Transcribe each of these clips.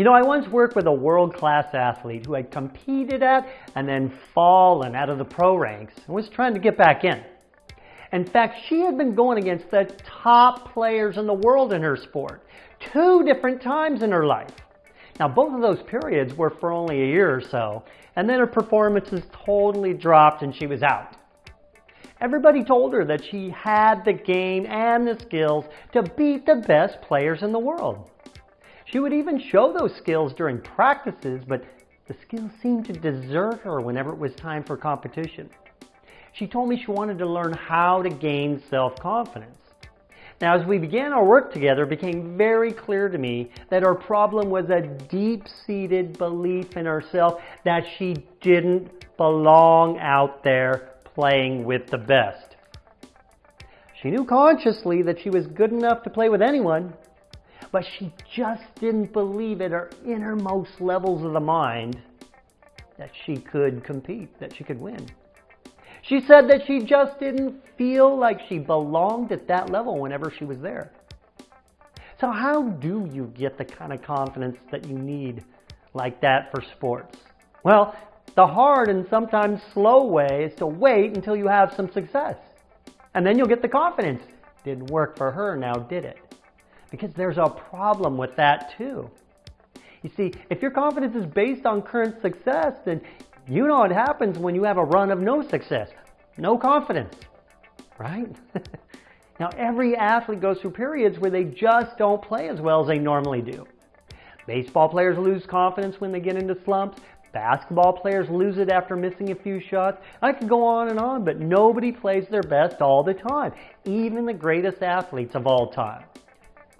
You know, I once worked with a world-class athlete who had competed at and then fallen out of the pro ranks and was trying to get back in. In fact, she had been going against the top players in the world in her sport two different times in her life. Now, both of those periods were for only a year or so, and then her performances totally dropped and she was out. Everybody told her that she had the game and the skills to beat the best players in the world. She would even show those skills during practices, but the skills seemed to desert her whenever it was time for competition. She told me she wanted to learn how to gain self-confidence. Now, as we began our work together, it became very clear to me that our problem was a deep-seated belief in herself that she didn't belong out there playing with the best. She knew consciously that she was good enough to play with anyone, but she just didn't believe at her innermost levels of the mind that she could compete, that she could win. She said that she just didn't feel like she belonged at that level whenever she was there. So how do you get the kind of confidence that you need like that for sports? Well, the hard and sometimes slow way is to wait until you have some success. And then you'll get the confidence. Didn't work for her now, did it? Because there's a problem with that too. You see, if your confidence is based on current success, then you know what happens when you have a run of no success. No confidence, right? now, every athlete goes through periods where they just don't play as well as they normally do. Baseball players lose confidence when they get into slumps. Basketball players lose it after missing a few shots. I could go on and on, but nobody plays their best all the time, even the greatest athletes of all time.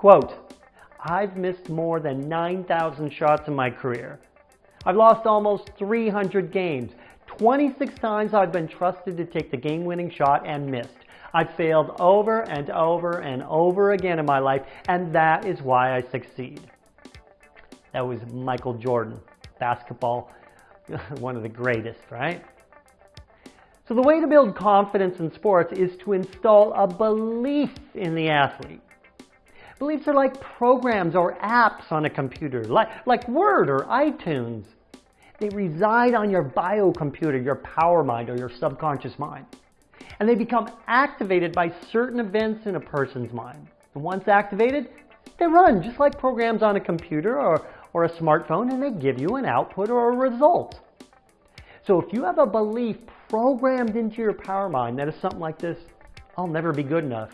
Quote, I've missed more than 9,000 shots in my career. I've lost almost 300 games. 26 times I've been trusted to take the game-winning shot and missed. I've failed over and over and over again in my life, and that is why I succeed. That was Michael Jordan, basketball one of the greatest, right? So the way to build confidence in sports is to install a belief in the athlete. Beliefs are like programs or apps on a computer, like, like Word or iTunes. They reside on your biocomputer, your power mind, or your subconscious mind. And they become activated by certain events in a person's mind. And once activated, they run just like programs on a computer or, or a smartphone and they give you an output or a result. So if you have a belief programmed into your power mind that is something like this, I'll never be good enough.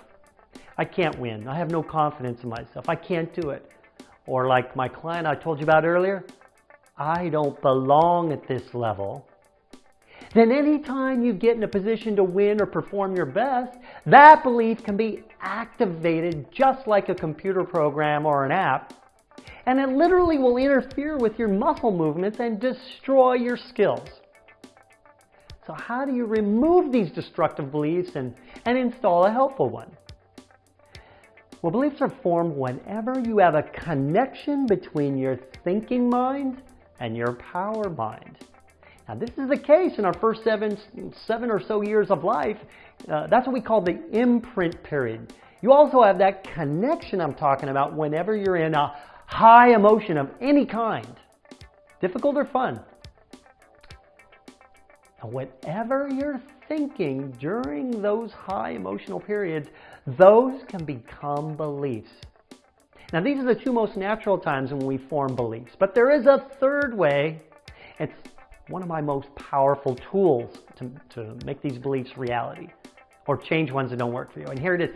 I can't win. I have no confidence in myself. I can't do it. Or like my client I told you about earlier, I don't belong at this level. Then anytime you get in a position to win or perform your best, that belief can be activated just like a computer program or an app and it literally will interfere with your muscle movements and destroy your skills. So how do you remove these destructive beliefs and, and install a helpful one? Well, beliefs are formed whenever you have a connection between your thinking mind and your power mind. Now, this is the case in our first seven, seven or so years of life. Uh, that's what we call the imprint period. You also have that connection I'm talking about whenever you're in a high emotion of any kind, difficult or fun. And whatever you're thinking during those high emotional periods, those can become beliefs. Now, these are the two most natural times when we form beliefs. But there is a third way. It's one of my most powerful tools to, to make these beliefs reality or change ones that don't work for you. And here it is,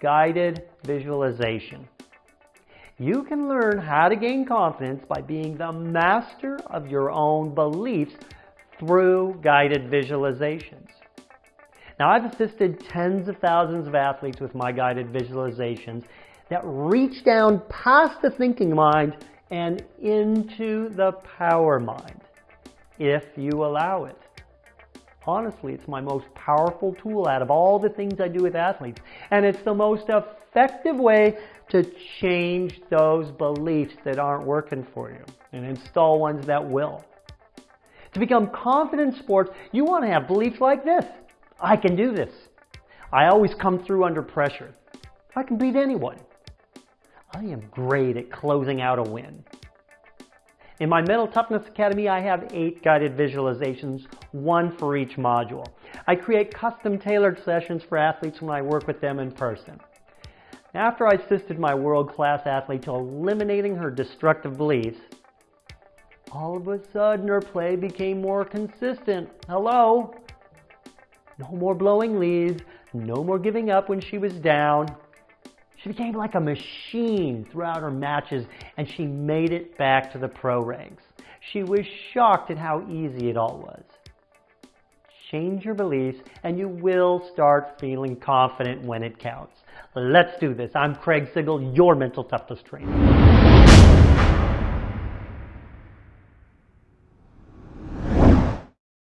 guided visualization. You can learn how to gain confidence by being the master of your own beliefs through guided visualizations. Now, I've assisted tens of thousands of athletes with my guided visualizations that reach down past the thinking mind and into the power mind, if you allow it. Honestly, it's my most powerful tool out of all the things I do with athletes. And it's the most effective way to change those beliefs that aren't working for you and install ones that will. To become confident in sports, you want to have beliefs like this. I can do this. I always come through under pressure. I can beat anyone. I am great at closing out a win. In my Mental Toughness Academy, I have eight guided visualizations, one for each module. I create custom tailored sessions for athletes when I work with them in person. After I assisted my world-class athlete to eliminating her destructive beliefs, all of a sudden her play became more consistent. Hello? No more blowing leads, no more giving up when she was down. She became like a machine throughout her matches and she made it back to the pro ranks. She was shocked at how easy it all was. Change your beliefs and you will start feeling confident when it counts. Let's do this. I'm Craig Sigl, your mental toughness trainer.